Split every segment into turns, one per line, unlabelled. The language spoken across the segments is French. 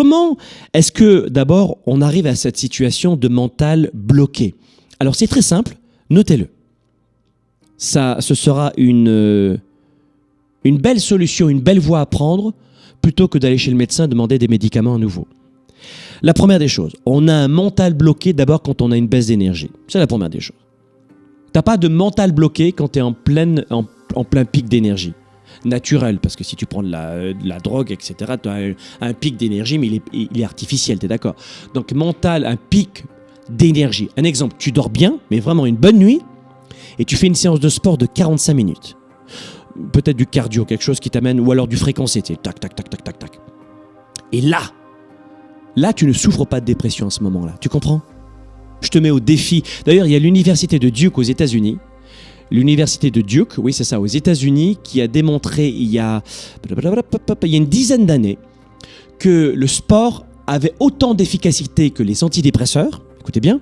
comment est-ce que d'abord on arrive à cette situation de mental bloqué? Alors c'est très simple, notez-le. Ça, ce sera une, euh, une belle solution, une belle voie à prendre plutôt que d'aller chez le médecin demander des médicaments à nouveau. La première des choses, on a un mental bloqué d'abord quand on a une baisse d'énergie. C'est la première des choses. T'as pas de mental bloqué quand tu es en, pleine, en, en plein pic d'énergie. Naturel, parce que si tu prends de la, de la drogue, etc., tu as un, un pic d'énergie, mais il est, il est artificiel, tu es d'accord Donc mental, un pic d'énergie. Un exemple, tu dors bien, mais vraiment une bonne nuit, et tu fais une séance de sport de 45 minutes. Peut-être du cardio, quelque chose qui t'amène, ou alors du fréquencé, tu sais, tac, tac, tac, tac, tac, tac. Et là, là, tu ne souffres pas de dépression à ce moment-là. Tu comprends? Je te mets au défi. D'ailleurs, il y a l'université de Duke aux États-Unis. L'université de Duke, oui, c'est ça, aux États-Unis, qui a démontré il y a, il y a une dizaine d'années que le sport avait autant d'efficacité que les antidépresseurs. Écoutez bien.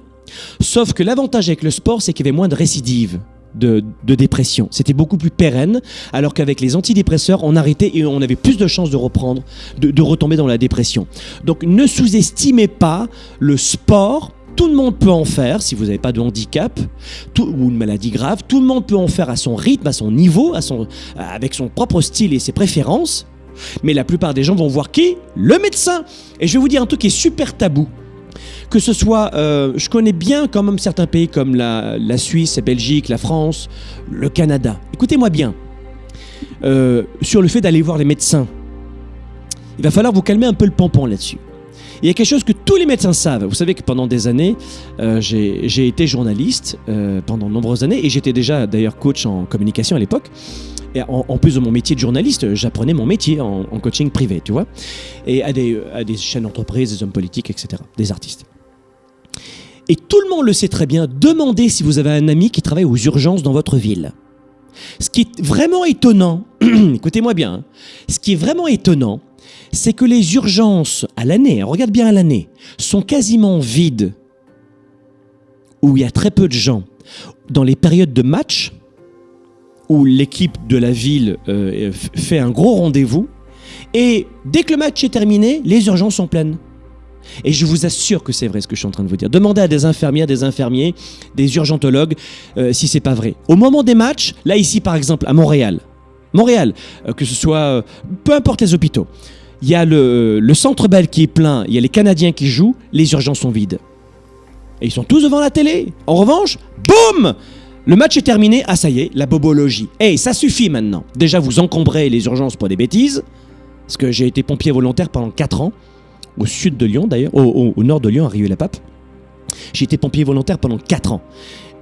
Sauf que l'avantage avec le sport, c'est qu'il y avait moins de récidives. De, de, dépression. C'était beaucoup plus pérenne, alors qu'avec les antidépresseurs, on arrêtait et on avait plus de chances de reprendre, de, de retomber dans la dépression. Donc ne sous-estimez pas le sport. Tout le monde peut en faire si vous n'avez pas de handicap ou une maladie grave. Tout le monde peut en faire à son rythme, à son niveau, avec son propre style et ses préférences. Mais la plupart des gens vont voir qui? Le médecin. Et je vais vous dire un truc qui est super tabou que ce soit, euh, je connais bien quand même certains pays comme la, la, Suisse, la Belgique, la France, le Canada. Écoutez-moi bien, euh, sur le fait d'aller voir les médecins. Il va falloir vous calmer un peu le pompon là-dessus. Il y a quelque chose que tous les médecins savent. Vous savez que pendant des années, euh, j'ai été journaliste euh, pendant de nombreuses années et j'étais déjà d'ailleurs coach en communication à l'époque. Et en, plus de mon métier de journaliste, j'apprenais mon métier en, en, coaching privé, tu vois, et à des, à des chaînes d'entreprise, des hommes politiques, etc., des artistes. Et tout le monde le sait très bien, demandez si vous avez un ami qui travaille aux urgences dans votre ville. Ce qui est vraiment étonnant, écoutez-moi bien, hein, ce qui est vraiment étonnant, c'est que les urgences à l'année, regarde bien à l'année, sont quasiment vides, où il y a très peu de gens. Dans les périodes de match, où l'équipe de la ville euh, fait un gros rendez-vous, et dès que le match est terminé, les urgences sont pleines. Et je vous assure que c'est vrai ce que je suis en train de vous dire. Demandez à des infirmières, des infirmiers, des urgentologues euh, si c'est pas vrai. Au moment des matchs, là ici par exemple à Montréal, Montréal, euh, que ce soit euh, peu importe les hôpitaux, il y a le, centre Bell qui est plein, il y a les Canadiens qui jouent, les urgences sont vides. Et ils sont tous devant la télé. En revanche, boum le match est terminé, ah ça y est, la bobologie. Hey, ça suffit maintenant. Déjà, vous encombrez les urgences pour des bêtises, parce que j'ai été pompier volontaire pendant 4 ans au sud de Lyon d'ailleurs, au, nord de Lyon, à Rieux-la-Pape. J'ai été pompier volontaire pendant 4 ans.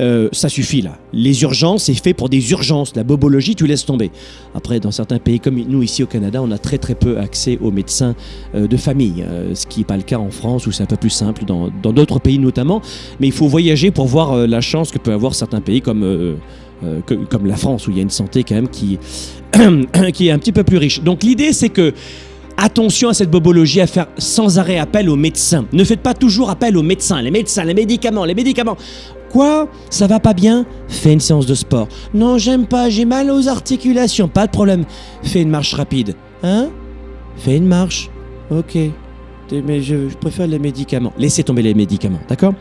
Euh, ça suffit là. Les urgences, c'est fait pour des urgences. La bobologie, tu laisses tomber. Après, dans certains pays comme nous ici au Canada, on a très très peu accès aux médecins euh, de famille, euh, ce qui n'est pas le cas en France où c'est un peu plus simple, dans d'autres pays notamment. Mais il faut voyager pour voir la chance que peut avoir certains pays comme, comme la France où il y a une santé quand même qui, qui est un petit peu plus riche. Donc l'idée c'est que Attention à cette bobologie, à faire sans arrêt appel aux médecins. Ne faites pas toujours appel aux médecins, les médecins, les médicaments, les médicaments. Quoi? Ça va pas bien? Fais une séance de sport. Non, j'aime pas, j'ai mal aux articulations. Pas de problème. Fais une marche rapide. Hein? Fais une marche. Ok. Mais je, je préfère les médicaments. Laissez tomber les médicaments, d'accord?